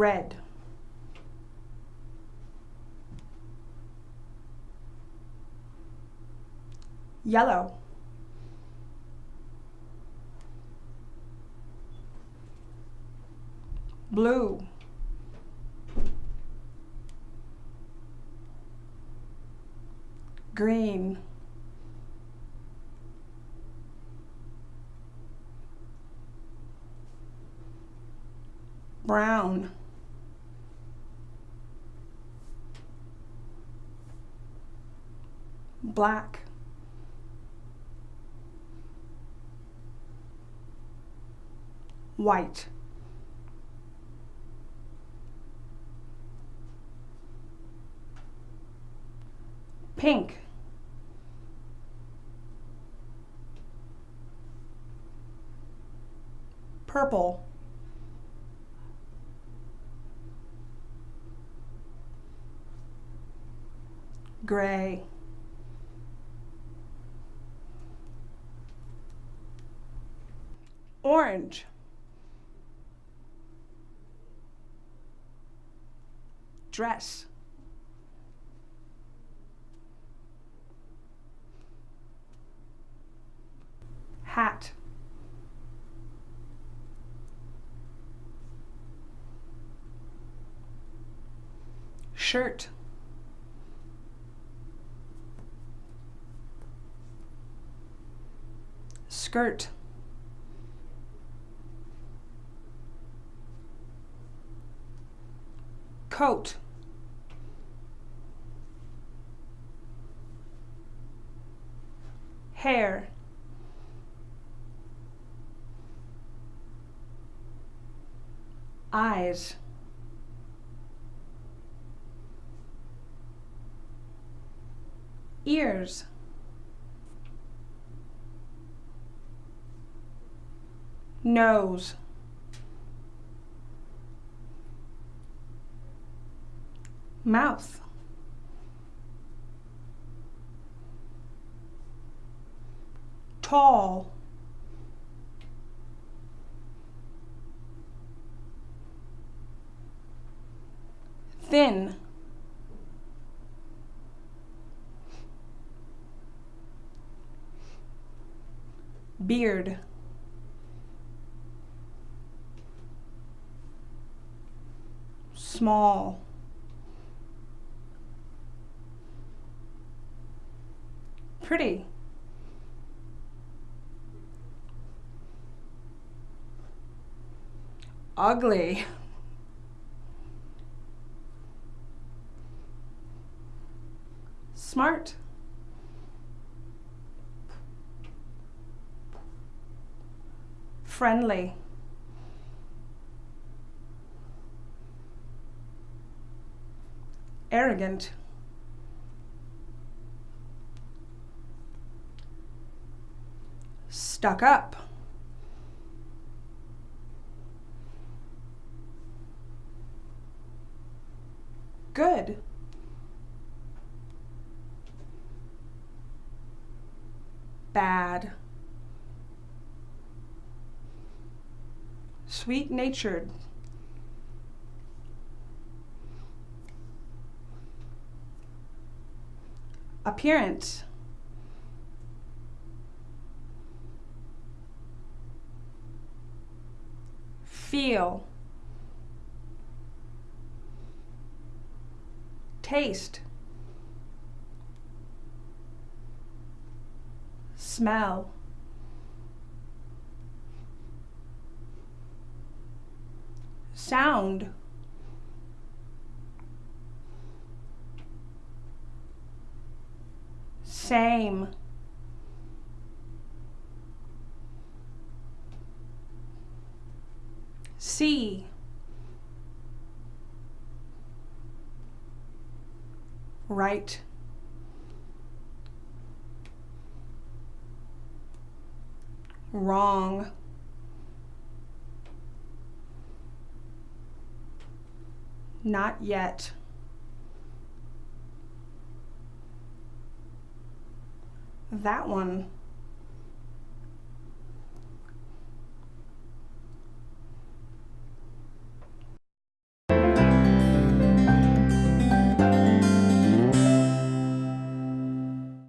red. Yellow. Blue. Green. Brown black. White. Pink. Purple. Gray orange. Dress. Hat. Shirt. Skirt coat. Hair. Eyes. Ears. Nose mouth tall. Thin. Beard. Small pretty. Ugly. Smart. Friendly. Arrogant stuck up. Good. Bad. Sweet natured appearance feel. Taste. Smell. Sound. Same see. Right. Wrong. Not yet. That one